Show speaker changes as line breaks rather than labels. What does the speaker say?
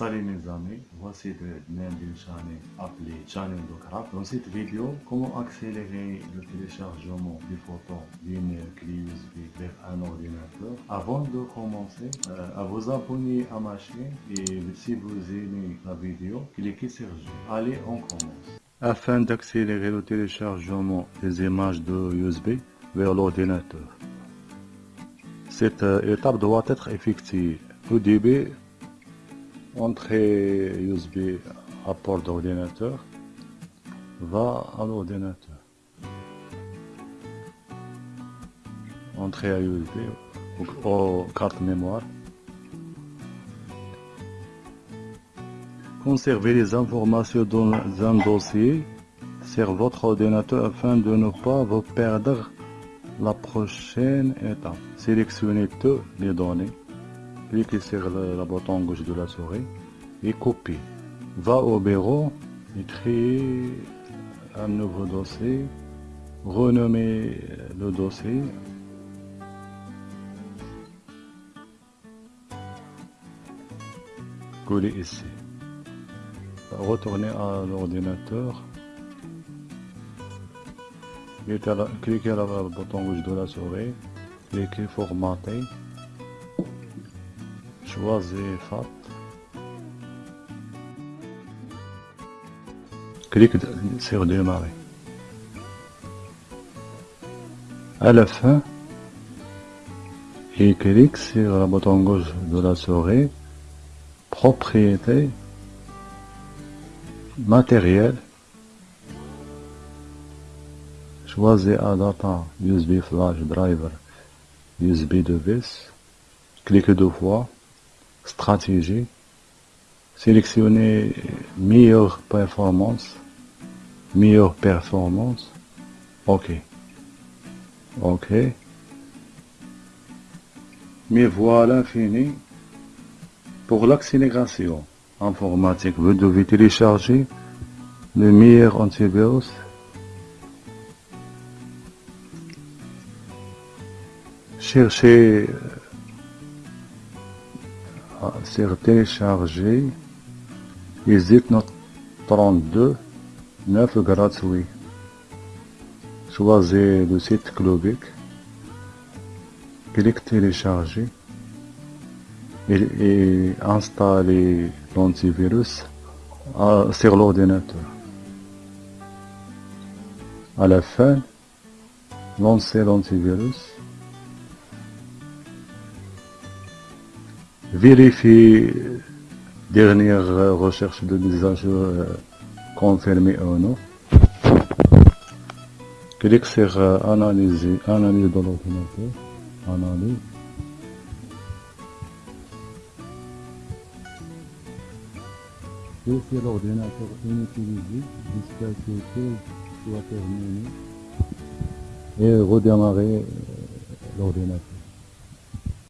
Salut mes amis, voici le lien d'une chaîne appelée Channel Craft. Dans cette vidéo, comment accélérer le téléchargement des photos d'une clé USB vers un ordinateur. Avant de commencer, à vous abonner à ma chaîne et si vous aimez la vidéo, cliquez sur j'aime. Allez, on commence. Afin d'accélérer le téléchargement des images de USB vers l'ordinateur. Cette étape doit être effectuée au début entrée USB à port d'ordinateur va à l'ordinateur. Entrée USB aux cartes mémoire. Conservez les informations dans un dossier sur votre ordinateur afin de ne pas vous perdre la prochaine étape. Sélectionnez toutes les données cliquez sur le, bouton gauche de la souris et copier. Va au bureau et créer un nouveau dossier, renommer le dossier. Coller ici. Retournez à l'ordinateur. Cliquez sur le bouton gauche de la souris, cliquez formater. FAT. Clique sur démarrer. À la fin, et clique sur le bouton gauche de la souris, propriété, matériel, choisir data USB flash driver USB device, clique deux fois, stratégie, sélectionner meilleure performance, meilleure performance, ok, ok, mais voilà fini. Pour l'accélération informatique, vous devez télécharger le meilleur antivirus. Chercher sur télécharger notre 32 9 gratuit choisir le site Globic clique télécharger. Et, installer l'antivirus sur l'ordinateur. À la fin lancer l'antivirus Vérifiez dernière recherche de mise à euh, confirmée ou non. Clique sur euh, analyser, analyse dans l'ordinateur, analyse. Laissez l'ordinateur inutilisé jusqu'à ce que soit terminé et redémarrer euh, l'ordinateur.